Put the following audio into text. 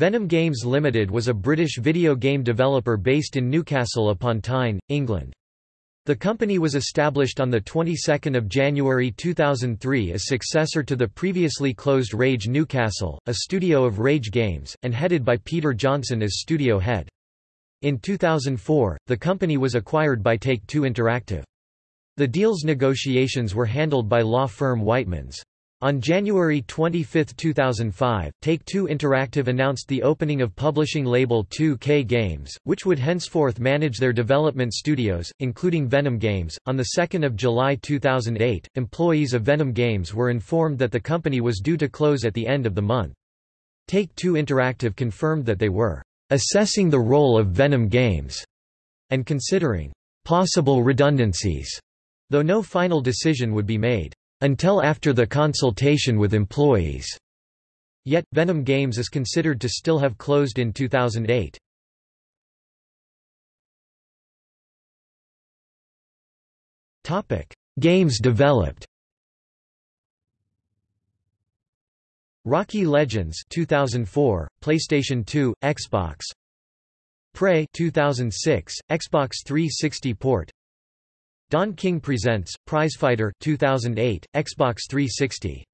Venom Games Limited was a British video game developer based in Newcastle upon Tyne, England. The company was established on the 22nd of January 2003 as successor to the previously closed Rage Newcastle, a studio of Rage Games, and headed by Peter Johnson as studio head. In 2004, the company was acquired by Take-Two Interactive. The deal's negotiations were handled by law firm Whitemans. On January 25, 2005, Take-Two Interactive announced the opening of publishing label 2K Games, which would henceforth manage their development studios, including Venom Games. On the 2nd of July 2008, employees of Venom Games were informed that the company was due to close at the end of the month. Take-Two Interactive confirmed that they were assessing the role of Venom Games and considering possible redundancies, though no final decision would be made until after the consultation with employees. Yet, Venom Games is considered to still have closed in 2008. Games developed Rocky Legends 2004, PlayStation 2, Xbox Prey 2006, Xbox 360 port Don King Presents, Prizefighter 2008, Xbox 360